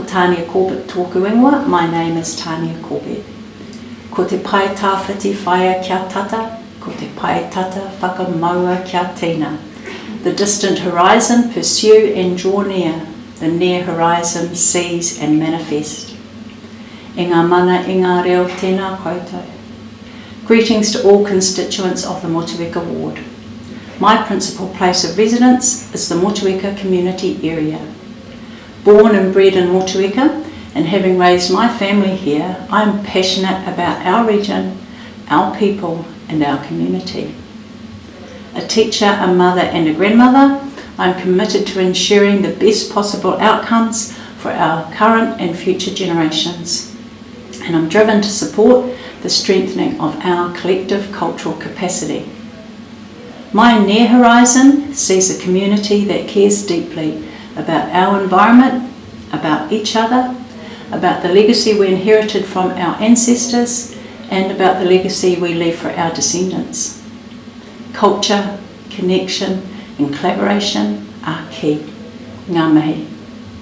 Ko Tania Corbett tōku ingoa, my name is Tania Corbett. Ko te pai tāwhiti whaia kia tata, ko te pai tata whakamaua kia tina. The distant horizon pursue and draw near, the near horizon sees and manifest. E ngā mana e ngā reo tēnā koutou. Greetings to all constituents of the Motueka ward. My principal place of residence is the Motueka community area. Born and bred in Motueka and having raised my family here, I am passionate about our region, our people and our community. A teacher, a mother and a grandmother, I'm committed to ensuring the best possible outcomes for our current and future generations. And I'm driven to support the strengthening of our collective cultural capacity. My near horizon sees a community that cares deeply about our environment, about each other, about the legacy we inherited from our ancestors, and about the legacy we leave for our descendants. Culture, connection, and collaboration are key. Ngā mihi.